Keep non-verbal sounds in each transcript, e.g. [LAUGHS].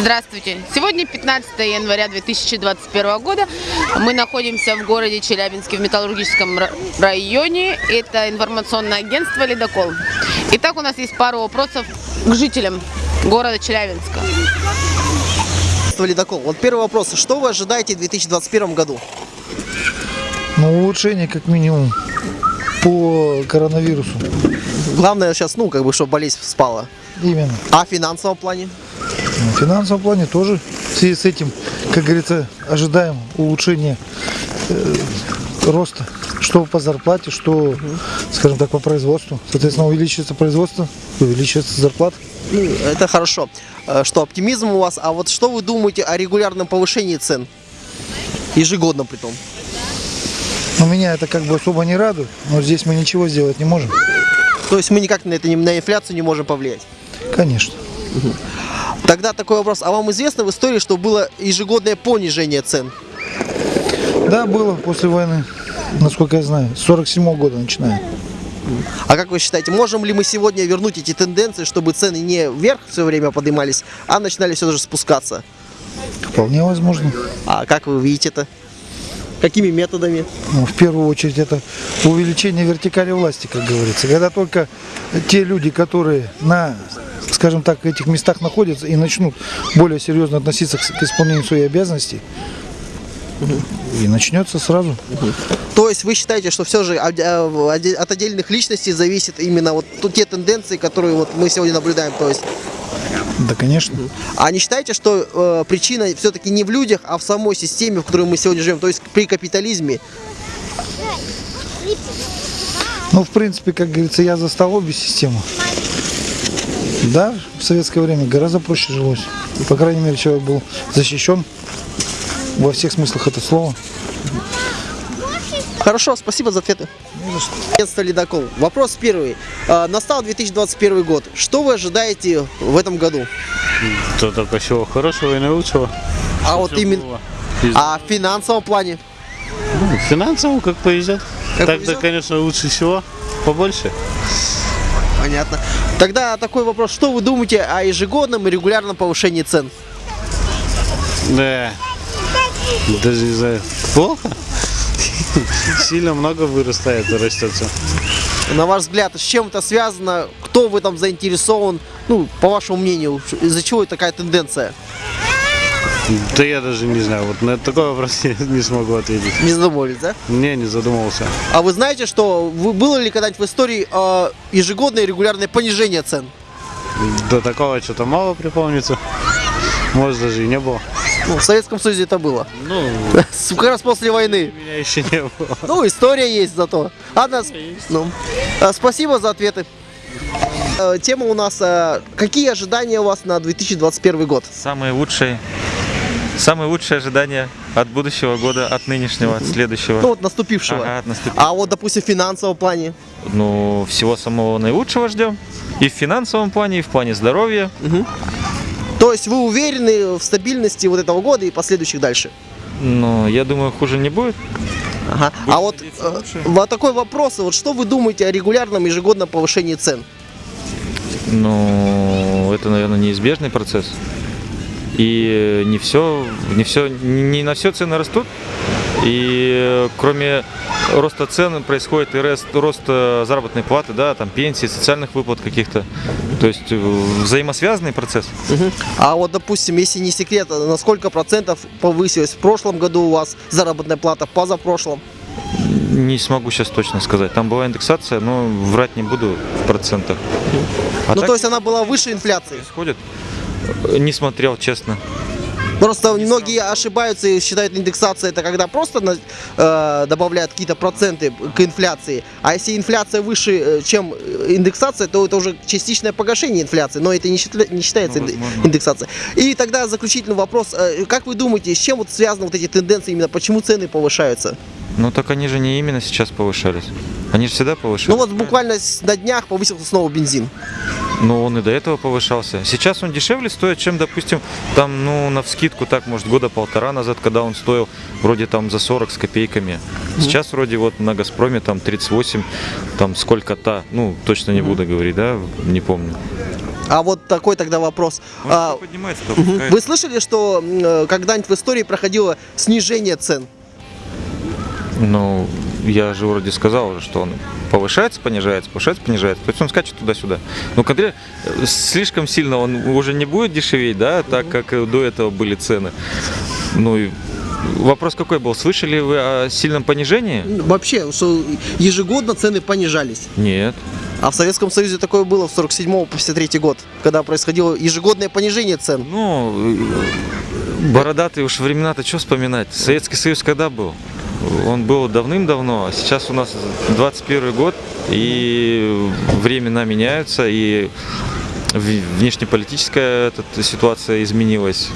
Здравствуйте! Сегодня 15 января 2021 года. Мы находимся в городе Челябинске в металлургическом районе. Это информационное агентство «Ледокол». Итак, у нас есть пару вопросов к жителям города Челябинска. Ледокол. Вот первый вопрос. Что вы ожидаете в 2021 году? Ну, улучшение как минимум по коронавирусу. Главное сейчас, ну, как бы, чтобы болезнь спала. Именно. А в финансовом плане? В финансовом плане тоже в связи с этим, как говорится, ожидаем улучшения э, роста, что по зарплате, что, скажем так, по производству. Соответственно, увеличивается производство, увеличивается зарплата. Ну, это хорошо. Э, Что оптимизм у вас. А вот что вы думаете о регулярном повышении цен? Ежегодно при том. Но меня это как бы особо не радует, но здесь мы ничего сделать не можем. То есть мы никак на это на инфляцию не можем повлиять. Конечно. Тогда такой вопрос. А вам известно в истории, что было ежегодное понижение цен? Да, было после войны, насколько я знаю, с 47 года начиная. А как вы считаете, можем ли мы сегодня вернуть эти тенденции, чтобы цены не вверх все время поднимались, а начинали все же спускаться? Вполне возможно. А как вы видите это? Какими методами? Ну, в первую очередь это увеличение вертикали власти, как говорится. Когда только те люди, которые на, скажем так, этих местах находятся и начнут более серьезно относиться к, исполнению своих обязанностей, и начнется сразу. То есть вы считаете, что все же от э, от отдельных личностей зависит именно вот те тенденции, которые вот мы сегодня наблюдаем? То есть, Да, конечно. а не считаете, что э, причина все-таки не в людях, а в самой системе, в которой мы сегодня живем, то есть при капитализме? Ну, в принципе, как говорится, я застал обе системы. Да, в советское время гораздо проще жилось. По крайней мере, человек был защищен во всех смыслах этого слова. Хорошо, спасибо за ответы. Агентство «Ледокол». Вопрос первый. Э, Настал 2021 год. Что вы ожидаете в этом году? То только всего хорошего и наилучшего. А вот Всё именно... Из- А в финансовом плане? ну, финансово как повезет. Как Так-то, повезет? конечно, лучше всего побольше. Понятно. Тогда такой вопрос. Что вы думаете о ежегодном и регулярном повышении цен? Да. Даже не знаю. Плохо. [LAUGHS] Сильно много вырастает растет всё. На ваш взгляд, с чем это связано? Кто в этом заинтересован? Ну, по вашему мнению, из-за чего такая тенденция? Да я даже не знаю. Вот на такой вопрос [LAUGHS] я не смогу ответить. Не задумывались, да? Не, не задумывался. А вы знаете, что было ли когда-нибудь в истории э, ежегодное регулярное понижение цен? До такого что-то мало припомнится. Может, даже и не было. Ну, в Советском Союзе это было. Ну, [LAUGHS] Как раз после войны. меня еще не было. Ну, история есть зато. Ладно, с- ну, э, спасибо за ответы. Э, Тема у нас, э, какие ожидания у вас на 2021 год? Самые лучшие, самые лучшие ожидания от будущего года, от нынешнего, от следующего. Ну, вот наступившего. Ага, от наступившего. А вот, допустим, в финансовом плане? Ну, всего самого наилучшего ждем. И в финансовом плане, и в плане здоровья. То есть вы уверены в стабильности вот этого года и последующих дальше? Но я думаю, хуже не будет. Ага. А вот э, вот такой вопрос, вот что вы думаете о регулярном ежегодном повышении цен? Ну, это, наверное, неизбежный процесс. И не все, не все, не на все цены растут. И э, кроме роста цен происходит и рост, рост э, заработной платы, да, там пенсии, социальных выплат каких-то. То есть э, взаимосвязанный процесс. А вот, допустим, если не секрет, на сколько процентов повысилась в прошлом году у вас заработная плата, позапрошлом? Не смогу сейчас точно сказать. Там была индексация, но врать не буду в процентах. А ну, так то есть она была выше инфляции. происходит. Не смотрел, честно. Просто многие ошибаются и считают индексация это когда просто на- э, добавляют какие-то проценты к инфляции. А если инфляция выше, э, чем э, индексация, то это уже частичное погашение инфляции. Но это не, считля- не считается Ну, инде- возможно. индексация. И тогда заключительный вопрос. э, Как вы думаете, с чем вот связаны вот эти тенденции, именно почему цены повышаются? Ну так они же не именно сейчас повышались. Они же всегда повышались. Ну вот буквально на днях повысился снова бензин. Но он и до этого повышался. Сейчас он дешевле стоит, чем, допустим, там, ну, на вскидку, так, может, года полтора назад, когда он стоил вроде там за 40 с копейками. Сейчас вроде вот на Газпроме там 38, там сколько-то, ну, точно не буду говорить, да, не помню. А вот такой тогда вопрос. А, то. Вы слышали, что э, когда-нибудь в истории проходило снижение цен? Ну, я же вроде сказал уже, что он повышается, понижается, повышается, понижается. То есть он скачет туда-сюда. Ну, когда э, слишком сильно он уже не будет дешеветь, да, так как до этого были цены. Ну и вопрос какой был? Слышали вы о сильном понижении? Вообще, что ежегодно цены понижались. Нет. А в Советском Союзе такое было в 47 по 53 год, когда происходило ежегодное понижение цен. Ну, э, бородатые уж времена-то что вспоминать? Советский Союз когда был? Он был давным-давно, а сейчас у нас 21 год, и времена меняются, и внешнеполитическая эта ситуация изменилась.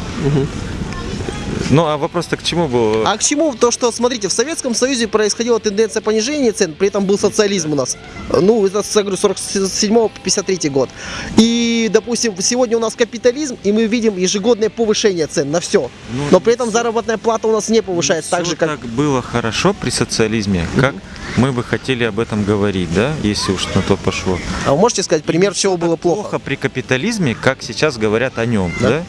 Ну, а вопрос-то к чему был? А к чему то, что, смотрите, в Советском Союзе происходила тенденция понижения цен, при этом был социализм у нас. Ну, это, я говорю, 47 по 53 год. И, допустим, сегодня у нас капитализм, и мы видим ежегодное повышение цен на все. Ну, Но при этом заработная плата у нас не повышается так Всё же, как... так было хорошо при социализме, как мы бы хотели об этом говорить, да, если уж на то пошло. А вы можете сказать пример, чего было плохо? плохо при капитализме, как сейчас говорят о нем, Да. да?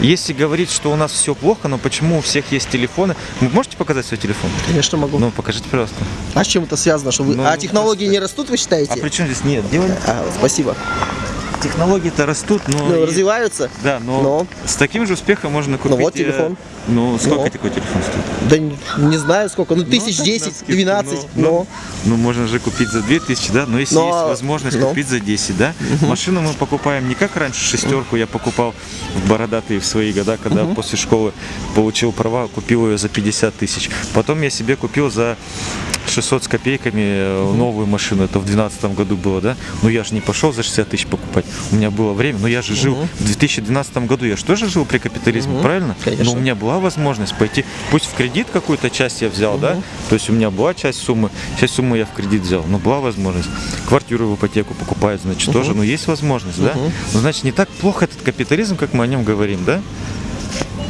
Если говорить, что у нас все плохо, но почему у всех есть телефоны? Вы можете показать свой телефон? Конечно, могу. Ну, покажите, пожалуйста. А с чем это связано? Что вы... Ну, а ну, технологии не растут, вы считаете? А при чем здесь нет? Дело А, спасибо. Технологии-то растут, но... Ну, и- развиваются? Да, но, Но. с таким же успехом можно купить... вот э, телефон. Ну, сколько Ну. такой телефон стоит? Да не, не знаю сколько, ну тысяч так, десять, двенадцать, ну, но... Ну, можно же купить за 2000, да? Но если Но, есть возможность ну. купить за 10, да? Машину мы покупаем не как раньше, шестерку я покупал в бородатые в свои года, когда после школы получил права, купил ее за 50 тысяч. Потом я себе купил за 600 с копейками э, новую машину, это в 2012 году было, да? Но я же не пошел за 60 тысяч покупать, у меня было время, но я же жил в 2012 году, я же тоже жил при капитализме, правильно? Конечно. Но у меня была возможность пойти, пусть в кредит какую-то часть я взял, да, то есть у меня была часть суммы, часть суммы я в кредит взял, но была возможность. Квартиру в ипотеку покупают, значит, тоже, но есть возможность, да? Ну, значит, не так плохо этот капитализм, как мы о нем говорим, да?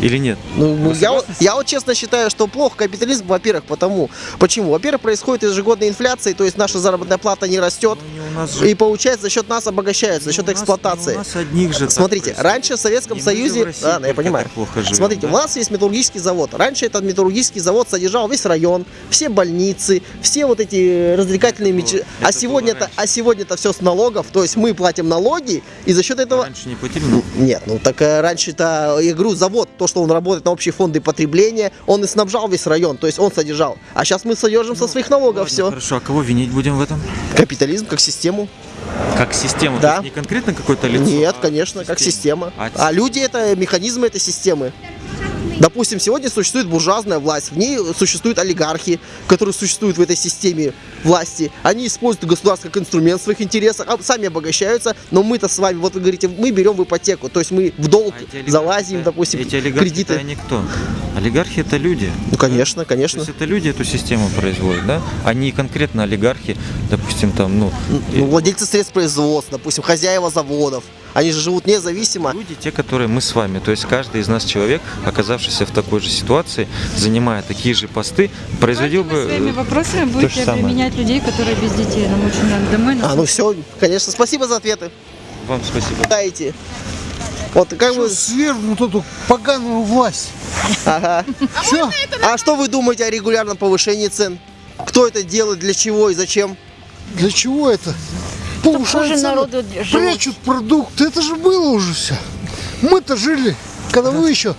Или нет? Ну, ну, Вы я, согласны? я вот честно считаю, что плохо капитализм, во-первых, потому. Почему? Во-первых, происходит ежегодная инфляция, то есть наша заработная плата не растет. Ну, не же- И получается, за счет нас обогащаются, за счет нас- эксплуатации. у нас одних же Смотрите, раньше в Советском Не Союзе, в России я понимаю. плохо живем, Смотрите, да? у нас есть металлургический завод. Раньше этот металлургический завод содержал весь район, все больницы, все вот эти развлекательные мечи. А это сегодня было это, а сегодня это все с налогов, то есть мы платим налоги и за счет этого Раньше не платили, нет, ну так э, раньше-то, я говорю, завод, то, что он работает на общие фонды потребления, он и снабжал весь район, то есть он содержал. А сейчас мы содержим со своих налогов Ладно, все. Хорошо, а кого винить будем в этом? Капитализм как систему? Как систему? Да. То есть не конкретно какое-то лицо? Нет, а конечно, как система. А А люди это механизмы этой системы. Допустим, сегодня существует буржуазная власть, в ней существуют олигархи, которые существуют в этой системе власти. Они используют государство как инструмент в своих интересах, а сами обогащаются, но мы-то с вами, вот вы говорите, мы берем в ипотеку, то есть мы в долг А залазим, допустим, Эти олигархи кредиты. они кто? Олигархи это люди. Ну, конечно, То конечно. есть это люди эту систему производят, да? Они конкретно олигархи, допустим, там, ну, Ну, владельцы средств производства, допустим, хозяева заводов, они же живут независимо. люди, те, которые мы с вами. То есть каждый из нас человек, оказавшийся в такой же ситуации, занимая такие же посты, производил бы... своими э, вопросами же будете самое. обременять людей, которые без детей. Нам очень надо домой. нас А, ну все, конечно, спасибо за ответы. Вам спасибо. Дайте. Вот как вы... Свергнут эту поганую власть. Ага. Все. А что вы думаете о регулярном повышении цен? Кто это делает, для чего и зачем? Для чего это? Повышают народу живут. прячут продукты. Это же было уже все. Мы-то жили, когда вы еще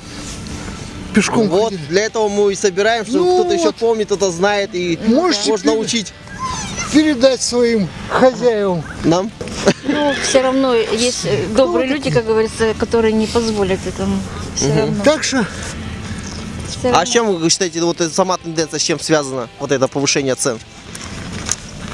пешком Вот, ходили. для этого мы и собираем, чтобы Ну кто-то еще вот. помнит, кто-то знает и Можете можно пере- учить Передать своим хозяевам. нам. Ну, все равно есть э, добрые люди, как говорится, которые не позволят этому. Все равно. Так что А равно. с чем вы считаете, вот эта сама тенденция, с чем связана, вот это повышение цен?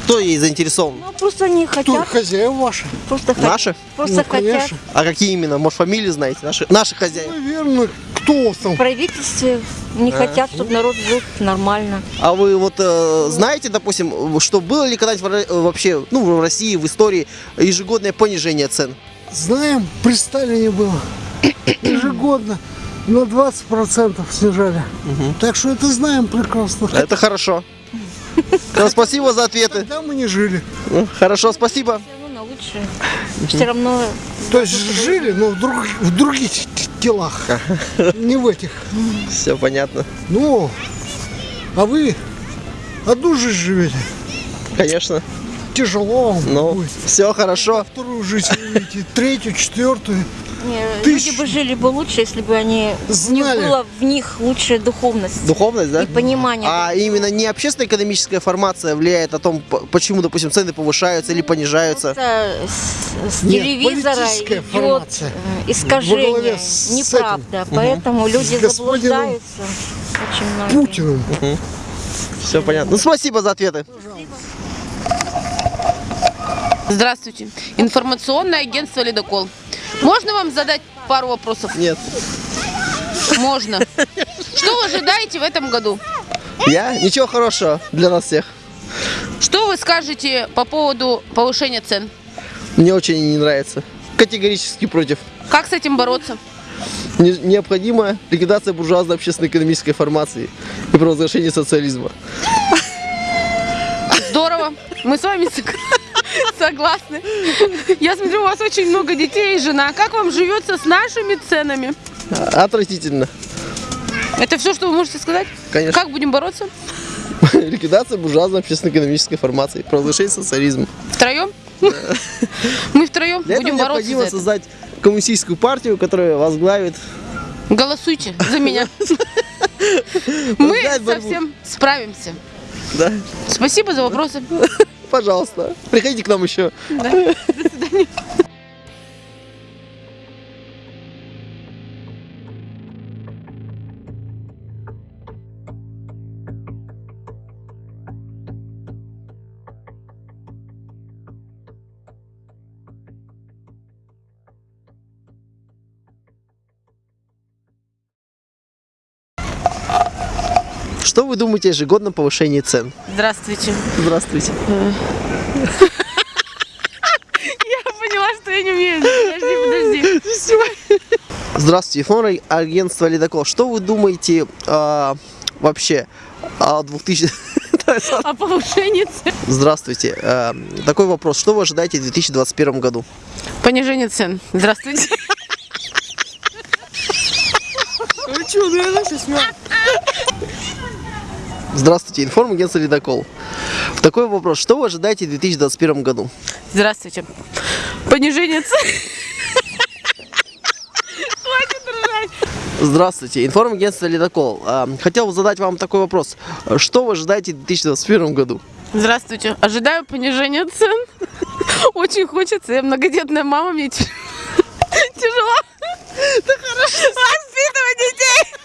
Кто ей заинтересован? Ну, просто не кто хотят. хозяева ваши? Просто хот- Наши? Просто Ну, хотят. конечно. А какие именно? Может, фамилии знаете? Наши, наши хозяева. Наверное, кто там? В правительстве не хотят, чтобы народ жил нормально. А вы вот э, знаете, допустим, что было ли когда-нибудь э, вообще, ну, в России, в истории ежегодное понижение цен? Знаем, при Сталине было. [COUGHS] Ежегодно на 20% снижали. Так что это знаем прекрасно. Это хорошо. [LAUGHS] Ну, Спасибо за ответы. Тогда мы не жили. Ну, Хорошо, спасибо. Всё равно на лучше. Все равно То есть жили, но в, друг- в других телах, не в этих. Все понятно. Ну, а вы одну жизнь живете. Конечно. Тяжело вам Ну, будет. все хорошо. Вторую жизнь живете, третью, четвертую. Тысяч- люди бы жили бы лучше, если бы они Знали. не было в них лучшая духовность Духовность, да? и понимание. А именно не общественно-экономическая формация влияет о том, по- почему, допустим, цены повышаются или понижаются. Просто с, с Нет, телевизора политическая идет формация. искажение, неправда. Поэтому люди С господином заблуждаются. Очень многие. Путиным. Все понятно. Ну, спасибо за ответы. Здравствуйте. Информационное агентство «Ледокол». Можно вам задать пару вопросов? Нет. Можно. Что вы ожидаете в этом году? Я? Ничего хорошего для нас всех. Что вы скажете по поводу повышения цен? Мне очень не нравится. Категорически против. Как с этим бороться? Не- необходима ликвидация буржуазной общественно-экономической формации и провозглашение социализма. Здорово. Мы с вами сог- согласны. Я смотрю, у вас очень много детей и жена. Как вам живется с нашими ценами? Отвратительно. Это все, что вы можете сказать? Конечно. Как будем бороться? [LAUGHS] Ликвидация буржуазной общественно-экономической формации, провозглашение социализма. Втроем? Мы втроем Для будем этого бороться необходимо создать коммунистическую партию, которая возглавит Голосуйте за меня. [LAUGHS] Мы совсем справимся. Да, Спасибо за вопросы. [LAUGHS] пожалуйста. Приходите к нам еще. Да. До свидания. Что вы думаете о ежегодном повышении цен? Здравствуйте. Здравствуйте. [LAUGHS] Я поняла, что я не умею. Подожди, подожди. Здравствуйте, информ агентство Ледокол. Что вы думаете а, вообще о 2000... [LAUGHS] О повышении цен. Здравствуйте. а, такой вопрос. Что вы ожидаете в 2021 году? Понижение цен. Здравствуйте. Здравствуйте, информагентство «Ледокол». Такой вопрос, что вы ожидаете в 2021 году? Здравствуйте. Понижение цен. Здравствуйте, информагентство «Ледокол». А, хотел задать вам такой вопрос. Что вы ожидаете в 2021 году? Здравствуйте. Ожидаю понижения цен. Очень хочется. Я многодетная мама, мне тяжело. Ты хорошо. Воспитывай детей.